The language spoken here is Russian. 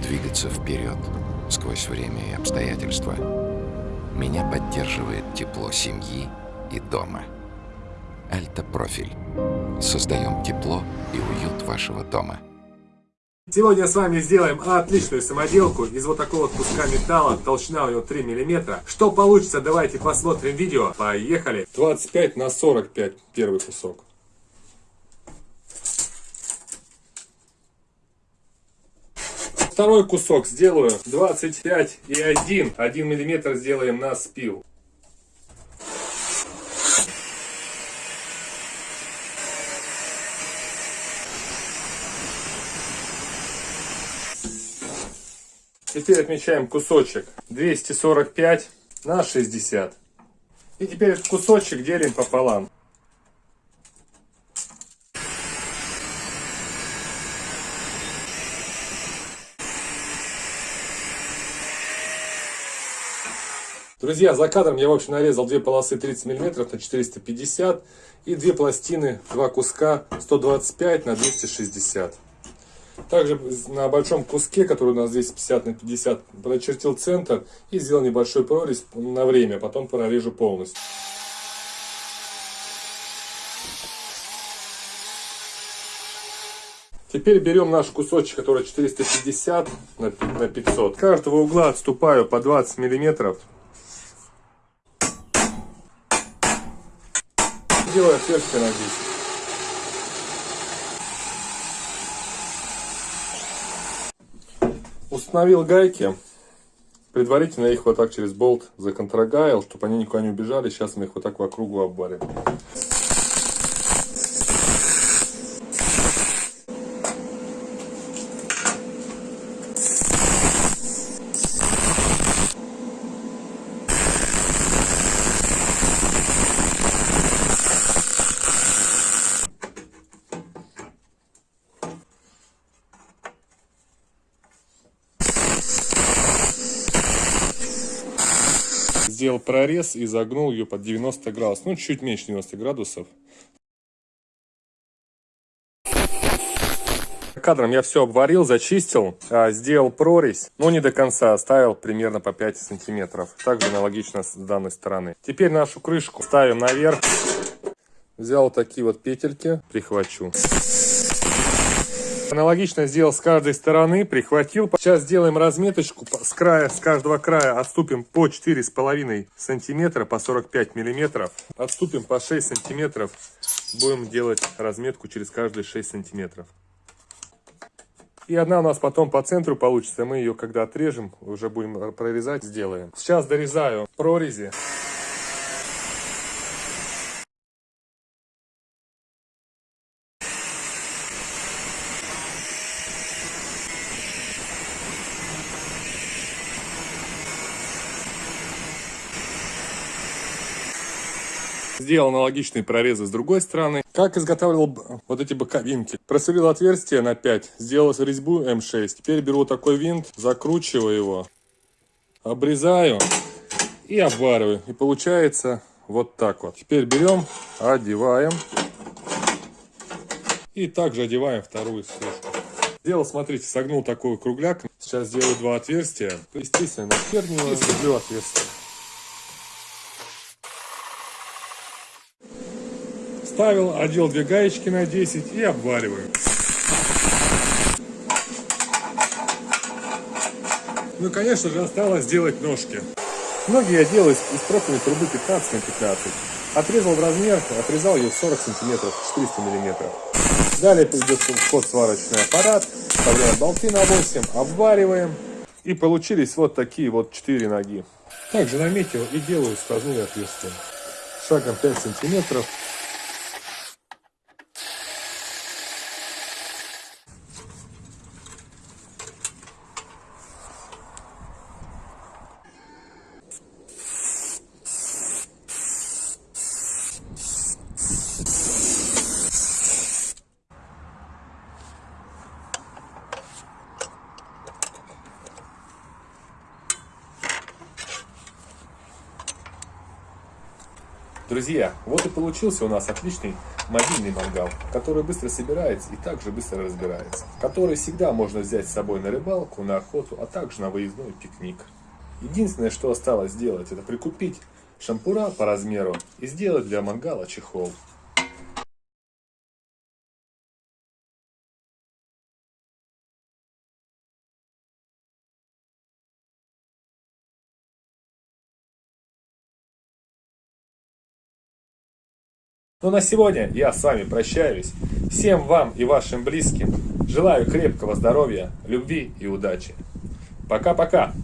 двигаться вперед сквозь время и обстоятельства. Меня поддерживает тепло семьи и дома. Альта-профиль. Создаем тепло и уют вашего дома. Сегодня с вами сделаем отличную самоделку из вот такого вот куска металла, толщина у него 3 мм. Что получится, давайте посмотрим видео. Поехали! 25 на 45 первый кусок. Второй кусок сделаю 25 и 1. 1 мм сделаем на спил. Теперь отмечаем кусочек 245 на 60. И теперь этот кусочек делим пополам. Друзья, за кадром я, в общем, нарезал две полосы 30 мм на 450 и две пластины, два куска 125 на 260 также на большом куске, который у нас здесь 50 на 50, прочертил центр и сделал небольшой прорезь на время, потом прорежу полностью. Теперь берем наш кусочек, который 450 на 500. С каждого угла отступаю по 20 миллиметров. Делаю отверстие на 10. Установил гайки. Предварительно их вот так через болт законтрагаил, чтобы они никуда не убежали. Сейчас мы их вот так по кругу обварим. Сделал прорез и загнул ее под 90 градусов. Ну, чуть меньше 90 градусов. Кадром я все обварил, зачистил, а, сделал прорезь, но не до конца, оставил примерно по 5 сантиметров. Также аналогично с данной стороны. Теперь нашу крышку ставим наверх. Взял такие вот петельки, прихвачу. Аналогично сделал с каждой стороны, прихватил. Сейчас сделаем разметочку с края, с каждого края отступим по 4,5 сантиметра, по 45 миллиметров. Отступим по 6 сантиметров. Будем делать разметку через каждые 6 сантиметров. И одна у нас потом по центру получится. Мы ее, когда отрежем, уже будем прорезать, сделаем. Сейчас дорезаю прорези. Сделал аналогичные прорезы с другой стороны. Как изготавливал вот эти боковинки? Просверлил отверстие на 5, сделал резьбу М6. Теперь беру такой винт, закручиваю его, обрезаю и обвариваю. И получается вот так вот. Теперь берем, одеваем. И также одеваем вторую сверху. Сделал, смотрите, согнул такой кругляк. Сейчас сделаю два отверстия. Естественно, на первую и отверстие. Ставил, одел две гаечки на 10 и обвариваю. Ну, конечно же, осталось сделать ножки. Ноги я делаю из профильной трубы 15 на 15. Отрезал в размер, отрезал ее 40 сантиметров, 400 миллиметров. Далее идет в ход сварочный аппарат, вставляем болты на 8, обвариваем. И получились вот такие вот 4 ноги. Также наметил и делаю сквозные отверстия. Шагом 5 сантиметров Друзья, вот и получился у нас отличный мобильный мангал, который быстро собирается и также быстро разбирается, который всегда можно взять с собой на рыбалку, на охоту, а также на выездной пикник. Единственное, что осталось сделать, это прикупить шампура по размеру и сделать для мангала чехол. Ну на сегодня я с вами прощаюсь. Всем вам и вашим близким желаю крепкого здоровья, любви и удачи. Пока-пока.